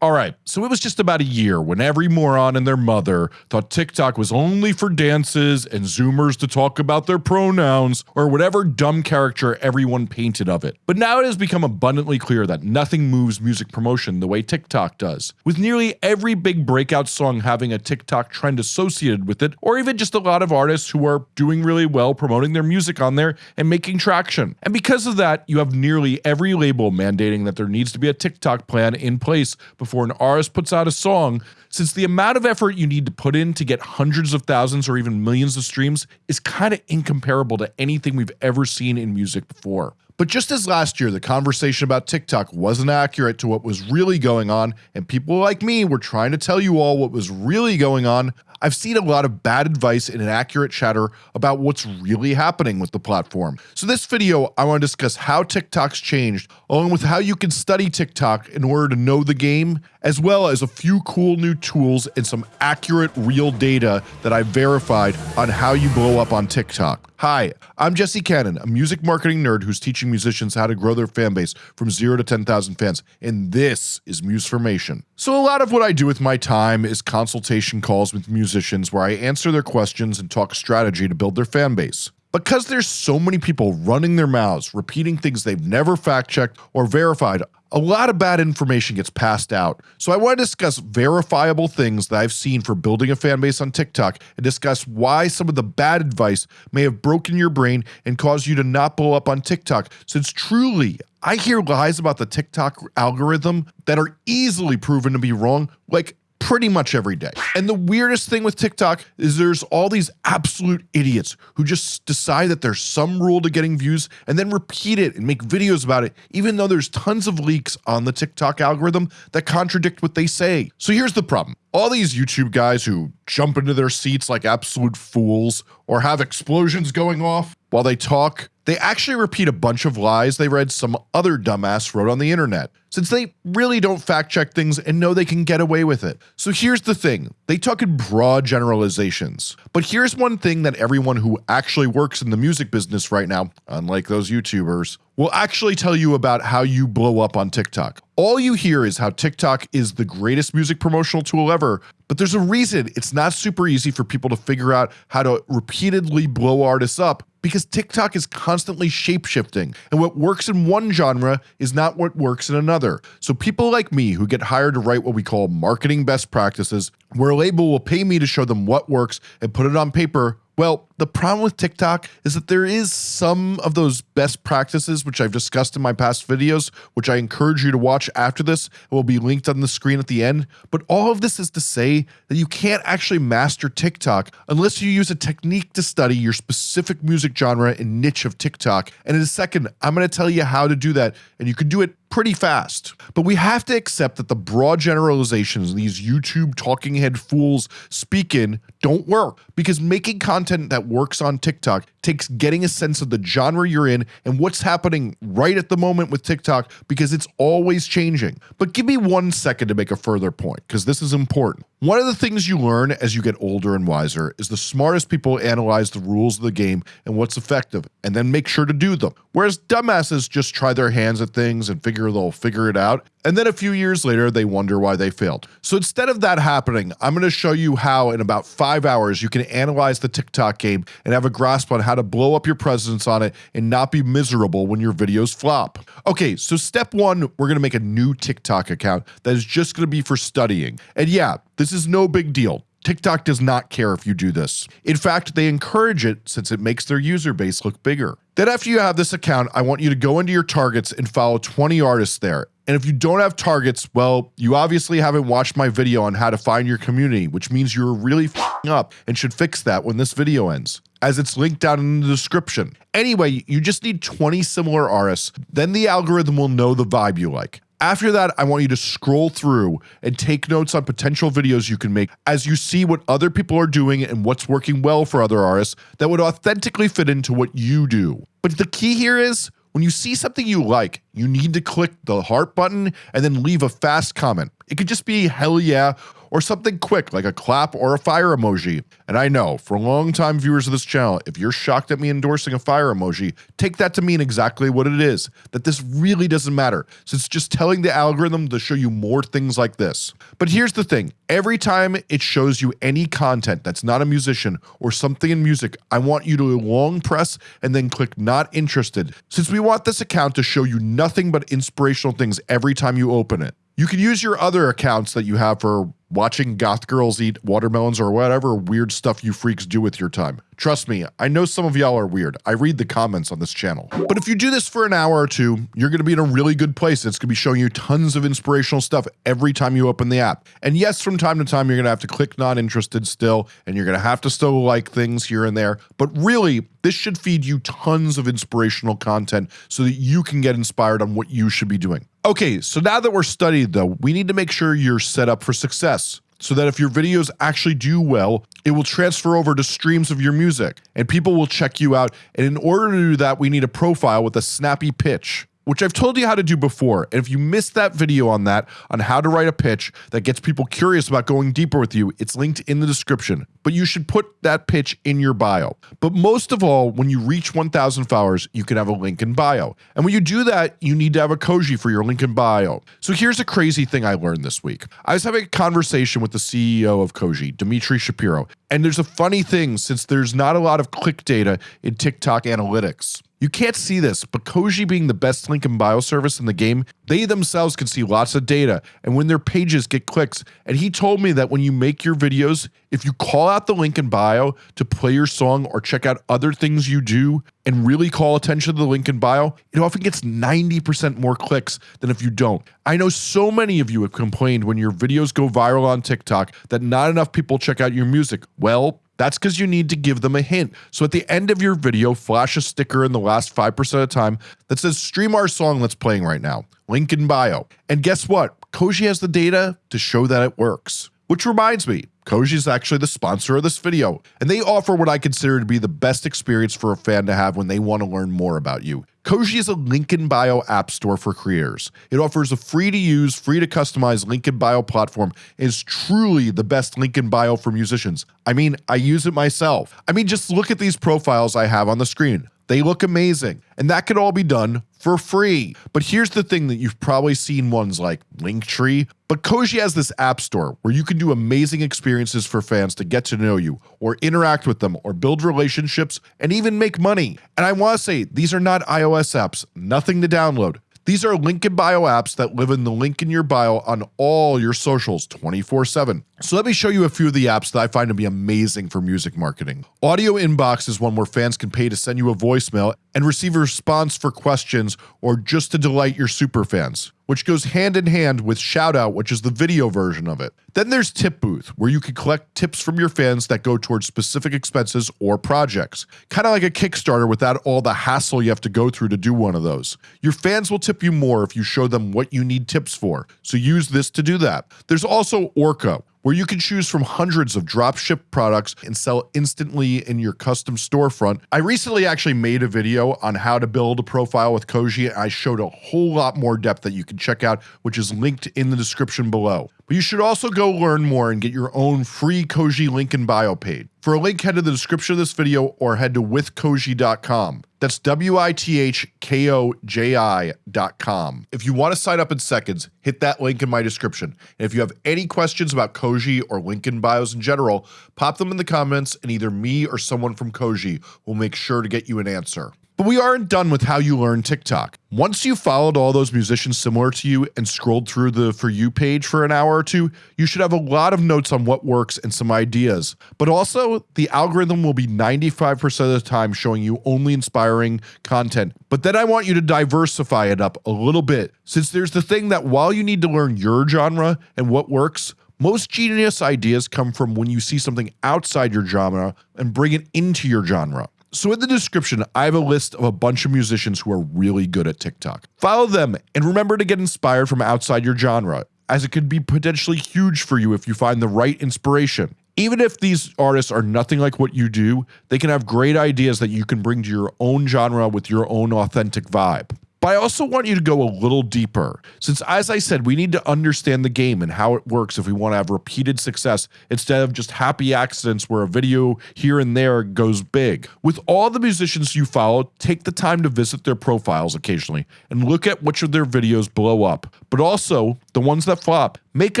Alright, so it was just about a year when every moron and their mother thought TikTok was only for dances and zoomers to talk about their pronouns or whatever dumb character everyone painted of it. But now it has become abundantly clear that nothing moves music promotion the way TikTok does, with nearly every big breakout song having a TikTok trend associated with it or even just a lot of artists who are doing really well promoting their music on there and making traction. And because of that, you have nearly every label mandating that there needs to be a TikTok plan in place before an artist puts out a song, since the amount of effort you need to put in to get hundreds of thousands or even millions of streams is kind of incomparable to anything we've ever seen in music before. But just as last year the conversation about TikTok wasn't accurate to what was really going on and people like me were trying to tell you all what was really going on, I've seen a lot of bad advice and inaccurate chatter about what's really happening with the platform. So this video, I want to discuss how TikTok's changed, along with how you can study TikTok in order to know the game, as well as a few cool new tools and some accurate real data that I verified on how you blow up on TikTok. Hi, I'm Jesse Cannon, a music marketing nerd who's teaching musicians how to grow their fan base from 0 to 10,000 fans, and this is Musformation. So a lot of what I do with my time is consultation calls with musicians where I answer their questions and talk strategy to build their fan base. Because there's so many people running their mouths, repeating things they've never fact checked or verified, a lot of bad information gets passed out. So I want to discuss verifiable things that I've seen for building a fan base on TikTok and discuss why some of the bad advice may have broken your brain and caused you to not blow up on TikTok since truly I hear lies about the TikTok algorithm that are easily proven to be wrong like pretty much every day. And the weirdest thing with TikTok is there's all these absolute idiots who just decide that there's some rule to getting views and then repeat it and make videos about it, even though there's tons of leaks on the TikTok algorithm that contradict what they say. So here's the problem. All these YouTube guys who jump into their seats like absolute fools or have explosions going off while they talk they actually repeat a bunch of lies they read some other dumbass wrote on the internet, since they really don't fact check things and know they can get away with it. So here's the thing, they talk in broad generalizations. But here's one thing that everyone who actually works in the music business right now, unlike those YouTubers, will actually tell you about how you blow up on TikTok. All you hear is how TikTok is the greatest music promotional tool ever, but there's a reason it's not super easy for people to figure out how to repeatedly blow artists up because TikTok is constantly shapeshifting and what works in one genre is not what works in another. So people like me who get hired to write what we call marketing best practices, where a label will pay me to show them what works and put it on paper well, the problem with TikTok is that there is some of those best practices which I've discussed in my past videos, which I encourage you to watch after this. It will be linked on the screen at the end. But all of this is to say that you can't actually master TikTok unless you use a technique to study your specific music genre and niche of TikTok. And in a second, I'm going to tell you how to do that. And you can do it pretty fast. But we have to accept that the broad generalizations these YouTube talking head fools speak in don't work because making content that works on TikTok takes getting a sense of the genre you're in and what's happening right at the moment with TikTok because it's always changing. But give me one second to make a further point because this is important. One of the things you learn as you get older and wiser is the smartest people analyze the rules of the game and what's effective and then make sure to do them. Whereas dumbasses just try their hands at things and figure they'll figure it out and then a few years later they wonder why they failed. So instead of that happening, I'm going to show you how in about five hours you can analyze the TikTok game and have a grasp on how to blow up your presence on it and not be miserable when your videos flop. Okay, so step one, we're going to make a new TikTok account that is just going to be for studying. And yeah, this is no big deal. TikTok does not care if you do this. In fact, they encourage it since it makes their user base look bigger. Then after you have this account, I want you to go into your targets and follow 20 artists there. And if you don't have targets, well, you obviously haven't watched my video on how to find your community, which means you're really up and should fix that when this video ends as it's linked down in the description. Anyway, you just need 20 similar artists, then the algorithm will know the vibe you like. After that, I want you to scroll through and take notes on potential videos you can make as you see what other people are doing and what's working well for other artists that would authentically fit into what you do. But the key here is when you see something you like, you need to click the heart button and then leave a fast comment. It could just be hell yeah or something quick like a clap or a fire emoji. And I know, for long-time viewers of this channel, if you're shocked at me endorsing a fire emoji, take that to mean exactly what it is, that this really doesn't matter, since it's just telling the algorithm to show you more things like this. But here's the thing, every time it shows you any content that's not a musician or something in music, I want you to long press and then click not interested, since we want this account to show you nothing but inspirational things every time you open it. You can use your other accounts that you have for watching goth girls eat watermelons or whatever weird stuff you freaks do with your time. Trust me, I know some of y'all are weird. I read the comments on this channel. But if you do this for an hour or two, you're going to be in a really good place. It's going to be showing you tons of inspirational stuff every time you open the app. And yes, from time to time, you're going to have to click not interested still, and you're going to have to still like things here and there. But really, this should feed you tons of inspirational content so that you can get inspired on what you should be doing. Okay, so now that we're studied though, we need to make sure you're set up for success so that if your videos actually do well, it will transfer over to streams of your music and people will check you out. And in order to do that, we need a profile with a snappy pitch which I've told you how to do before. And if you missed that video on that, on how to write a pitch that gets people curious about going deeper with you, it's linked in the description. But you should put that pitch in your bio. But most of all, when you reach 1,000 followers, you can have a link in bio. And when you do that, you need to have a Koji for your link in bio. So here's a crazy thing I learned this week. I was having a conversation with the CEO of Koji, Dmitry Shapiro. And there's a funny thing since there's not a lot of click data in TikTok analytics. You can't see this, but Koji being the best link in bio service in the game, they themselves can see lots of data and when their pages get clicks. And he told me that when you make your videos, if you call out the link in bio to play your song or check out other things you do and really call attention to the link in bio, it often gets 90% more clicks than if you don't. I know so many of you have complained when your videos go viral on TikTok that not enough people check out your music. Well, that's because you need to give them a hint. So at the end of your video, flash a sticker in the last 5% of the time that says stream our song that's playing right now. Link in bio. And guess what? Koji has the data to show that it works. Which reminds me, Koji is actually the sponsor of this video, and they offer what I consider to be the best experience for a fan to have when they want to learn more about you. Koji is a link in bio app store for creators. It offers a free to use, free to customize link in bio platform and is truly the best link in bio for musicians. I mean, I use it myself. I mean, just look at these profiles I have on the screen. They look amazing. And that could all be done for free. But here's the thing that you've probably seen ones like Linktree, but Koji has this app store where you can do amazing experiences for fans to get to know you or interact with them or build relationships and even make money. And I want to say these are not iOS apps, nothing to download. These are link in bio apps that live in the link in your bio on all your socials 24 7. So let me show you a few of the apps that I find to be amazing for music marketing. Audio Inbox is one where fans can pay to send you a voicemail and receive a response for questions or just to delight your super fans which goes hand in hand with Shoutout, which is the video version of it. Then there's Tip Booth, where you can collect tips from your fans that go towards specific expenses or projects. Kind of like a Kickstarter without all the hassle you have to go through to do one of those. Your fans will tip you more if you show them what you need tips for, so use this to do that. There's also Orca, where you can choose from hundreds of dropship products and sell instantly in your custom storefront. I recently actually made a video on how to build a profile with Koji. I showed a whole lot more depth that you can check out, which is linked in the description below. But you should also go learn more and get your own free Koji Lincoln in bio page. For a link, head to the description of this video or head to withkoji.com. That's W-I-T-H-K-O-J-I.com. If you want to sign up in seconds, hit that link in my description. And if you have any questions about Koji or Lincoln bios in general, pop them in the comments and either me or someone from Koji will make sure to get you an answer. But we aren't done with how you learn TikTok. Once you followed all those musicians similar to you and scrolled through the For You page for an hour or two, you should have a lot of notes on what works and some ideas. But also, the algorithm will be 95% of the time showing you only inspiring content. But then I want you to diversify it up a little bit, since there's the thing that while you need to learn your genre and what works, most genius ideas come from when you see something outside your genre and bring it into your genre. So in the description, I have a list of a bunch of musicians who are really good at TikTok. Follow them and remember to get inspired from outside your genre, as it could be potentially huge for you if you find the right inspiration. Even if these artists are nothing like what you do, they can have great ideas that you can bring to your own genre with your own authentic vibe. But I also want you to go a little deeper, since as I said, we need to understand the game and how it works if we want to have repeated success instead of just happy accidents where a video here and there goes big. With all the musicians you follow, take the time to visit their profiles occasionally and look at which of their videos blow up. But also, the ones that flop, make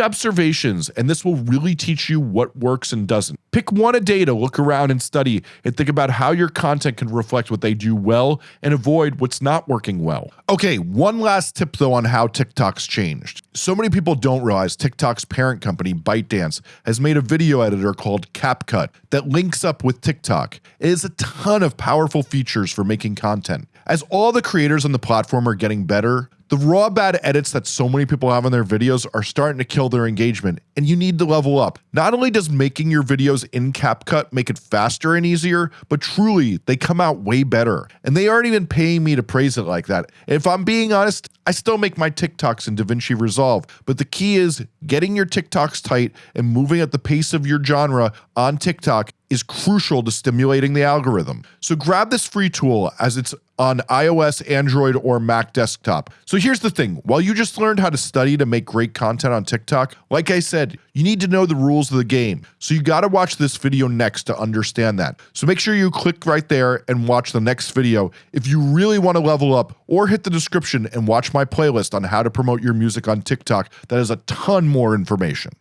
observations and this will really teach you what works and doesn't. Pick one a day to look around and study and think about how your content can reflect what they do well and avoid what's not working well. Okay, one last tip though on how TikTok's changed. So many people don't realize TikTok's parent company ByteDance has made a video editor called CapCut that links up with TikTok. It has a ton of powerful features for making content. As all the creators on the platform are getting better, the raw bad edits that so many people have on their videos are starting to kill their engagement and you need to level up. Not only does making your videos in CapCut make it faster and easier, but truly they come out way better. And they aren't even paying me to praise it like that. If I'm being honest, I still make my TikToks in DaVinci Resolve, but the key is getting your TikToks tight and moving at the pace of your genre on TikTok is crucial to stimulating the algorithm. So grab this free tool as it's on iOS, Android, or Mac desktop. So here's the thing, while you just learned how to study to make great content on TikTok, like I said, you need to know the rules of the game. So you gotta watch this video next to understand that. So make sure you click right there and watch the next video if you really wanna level up or hit the description and watch my playlist on how to promote your music on TikTok that has a ton more information.